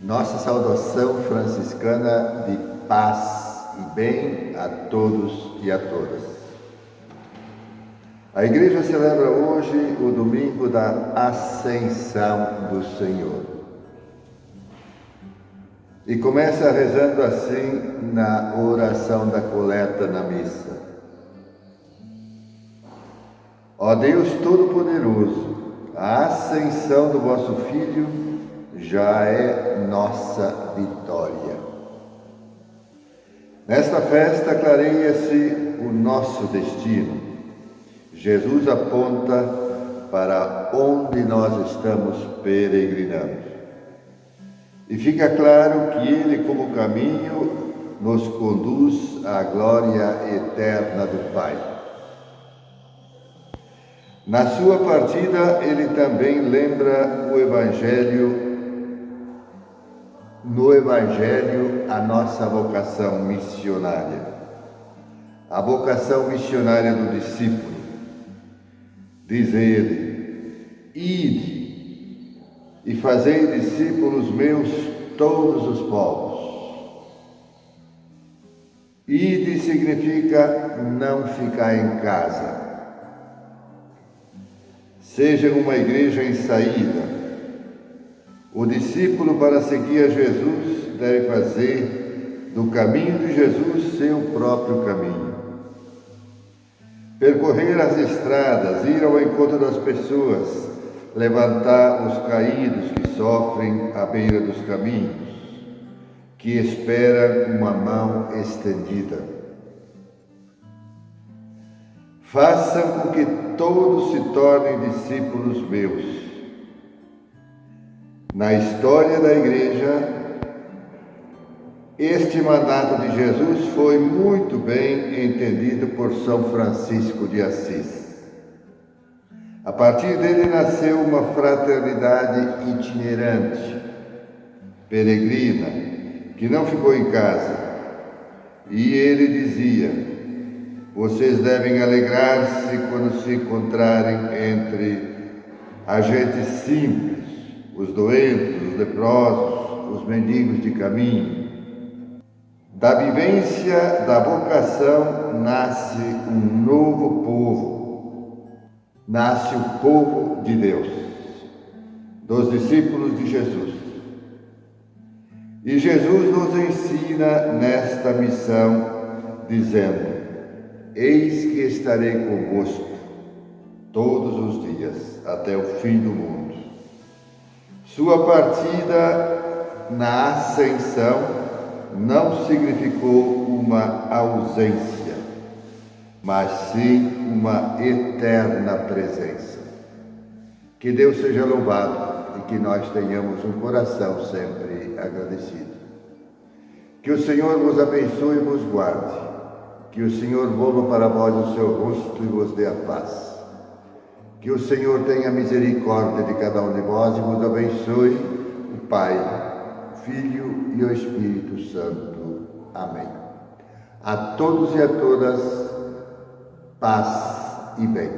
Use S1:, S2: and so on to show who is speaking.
S1: Nossa saudação franciscana de paz e bem a todos e a todas. A igreja celebra hoje o domingo da Ascensão do Senhor. E começa rezando assim na oração da coleta na missa. Ó Deus Todo-Poderoso, a ascensão do vosso Filho já é nossa vitória. Nesta festa clareia-se o nosso destino. Jesus aponta para onde nós estamos peregrinando. E fica claro que Ele, como caminho, nos conduz à glória eterna do Pai. Na sua partida, ele também lembra o Evangelho no Evangelho a nossa vocação missionária. A vocação missionária do discípulo. Diz ele: Ide e fazei discípulos meus todos os povos. Ide significa não ficar em casa. Seja uma igreja em saída, o discípulo, para seguir a Jesus, deve fazer do caminho de Jesus seu próprio caminho. Percorrer as estradas, ir ao encontro das pessoas, levantar os caídos que sofrem à beira dos caminhos, que esperam uma mão estendida. Façam com que todos se tornem discípulos meus na história da igreja, este mandato de Jesus foi muito bem entendido por São Francisco de Assis. A partir dele nasceu uma fraternidade itinerante, peregrina, que não ficou em casa. E ele dizia: Vocês devem alegrar-se quando se encontrarem entre a gente simples os doentes, os leprosos, os mendigos de caminho. Da vivência da vocação nasce um novo povo, nasce o povo de Deus, dos discípulos de Jesus. E Jesus nos ensina nesta missão, dizendo: Eis que estarei convosco todos os dias, até o fim do mundo. Sua partida na ascensão não significou uma ausência, mas sim uma eterna presença. Que Deus seja louvado e que nós tenhamos um coração sempre agradecido. Que o Senhor vos abençoe e vos guarde. Que o Senhor volva para vós o seu rosto e vos dê a paz. Que o Senhor tenha misericórdia de cada um de vós e vos abençoe, o Pai, o Filho e o Espírito Santo. Amém. A todos e a todas, paz e bem.